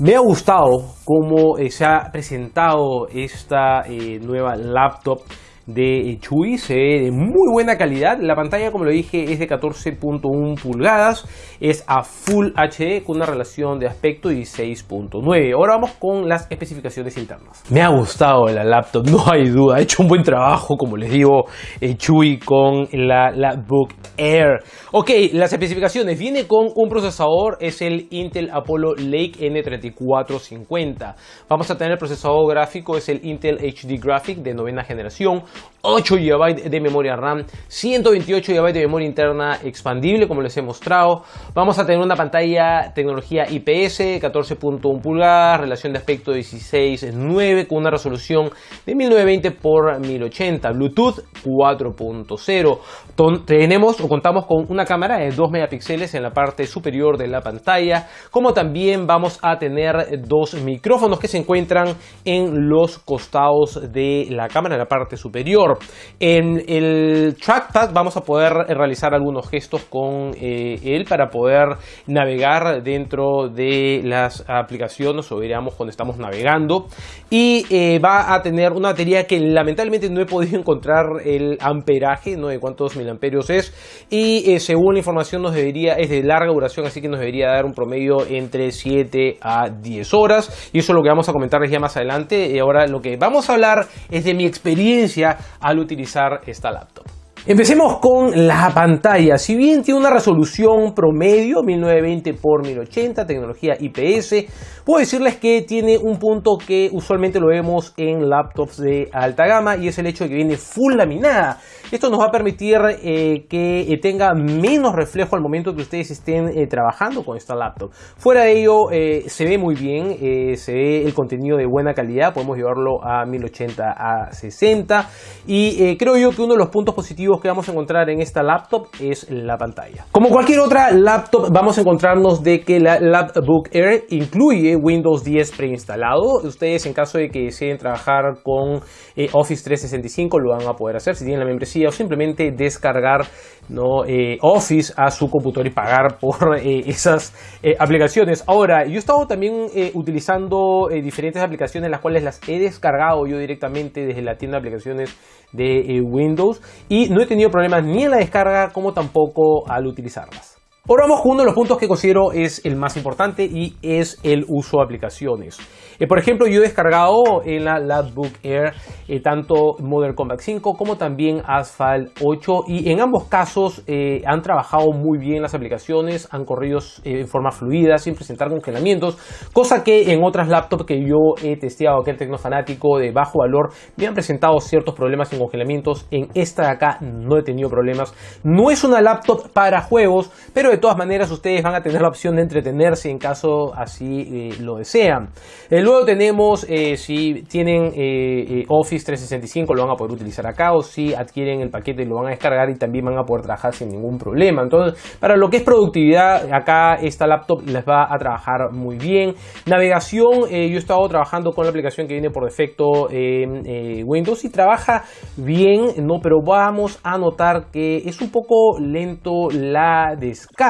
Me ha gustado cómo eh, se ha presentado esta eh, nueva laptop de Chui, se ve de muy buena calidad. La pantalla, como lo dije, es de 14.1 pulgadas, es a Full HD con una relación de aspecto 16.9. Ahora vamos con las especificaciones internas. Me ha gustado la laptop, no hay duda. Ha hecho un buen trabajo, como les digo, eh, Chui con la, la Book Air. Ok, las especificaciones. Viene con un procesador, es el Intel Apollo Lake N3450. Vamos a tener procesador gráfico, es el Intel HD Graphic de novena generación 8 GB de memoria RAM, 128 GB de memoria interna expandible como les he mostrado. Vamos a tener una pantalla tecnología IPS 14.1 pulgadas, relación de aspecto 16.9 con una resolución de 1920 x 1080, Bluetooth 4.0. Tenemos o contamos con una cámara de 2 megapíxeles en la parte superior de la pantalla, como también vamos a tener dos micrófonos que se encuentran en los costados de la cámara en la parte superior en el trackpad vamos a poder realizar algunos gestos con eh, él para poder navegar dentro de las aplicaciones o diríamos cuando estamos navegando. Y eh, va a tener una batería que lamentablemente no he podido encontrar el amperaje, no de cuántos miliamperios es. Y eh, según la información nos debería, es de larga duración así que nos debería dar un promedio entre 7 a 10 horas. Y eso es lo que vamos a comentarles ya más adelante. Y ahora lo que vamos a hablar es de mi experiencia al utilizar esta laptop. Empecemos con la pantalla. Si bien tiene una resolución promedio 1920 x 1080, tecnología IPS, puedo decirles que tiene un punto que usualmente lo vemos en laptops de alta gama y es el hecho de que viene full laminada. Esto nos va a permitir eh, que eh, tenga menos reflejo al momento que ustedes estén eh, trabajando con esta laptop. Fuera de ello, se ve muy bien, se ve el contenido de buena calidad, podemos llevarlo a 1080 a 60 y creo yo que uno de los puntos positivos que vamos a encontrar en esta laptop es la pantalla. Como cualquier otra laptop, vamos a encontrarnos de que la Lapbook Air incluye Windows 10 preinstalado. Ustedes en caso de que deseen trabajar con Office 365 lo van a poder hacer si tienen la membresía o simplemente descargar ¿no? Eh, Office a su computador y pagar por eh, esas eh, aplicaciones. Ahora, yo he estado también utilizando diferentes aplicaciones, las cuales las he descargado yo directamente desde la tienda de aplicaciones de Windows y no he tenido problemas ni en la descarga como tampoco al utilizarlas. Ahora vamos con uno de los puntos que considero es el más importante y es el uso de aplicaciones. Eh, por ejemplo, yo he descargado en la Lapbook Air eh, tanto Modern Combat 5 como también Asphalt 8 y en ambos casos eh, han trabajado muy bien las aplicaciones, han corrido en forma fluida sin presentar congelamientos, cosa que en otras laptops que yo he testeado, que el Tecnofanático de bajo valor, me han presentado ciertos problemas en congelamientos. En esta de acá no he tenido problemas. No es una laptop para juegos, pero de todas maneras ustedes van a tener la opción de entretenerse en caso así eh, lo desean. Eh, luego tenemos, eh, si tienen Office 365 lo van a poder utilizar acá o si adquieren el paquete lo van a descargar y también van a poder trabajar sin ningún problema. Entonces, para lo que es productividad, acá esta laptop les va a trabajar muy bien. Navegación, yo he estado trabajando con la aplicación que viene por defecto en Windows y trabaja bien, ¿no? pero vamos a notar que es un poco lento la descarga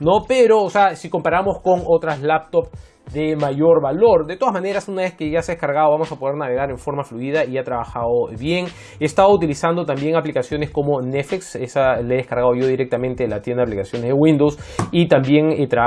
¿no? Pero, o sea, si comparamos con otras laptops de mayor valor. De todas maneras, una vez que ya se ha descargado, vamos a poder navegar en forma fluida y ha trabajado bien. He estado utilizando también aplicaciones como Netflix, esa la he descargado yo directamente de la tienda de aplicaciones de Windows y también he trabajado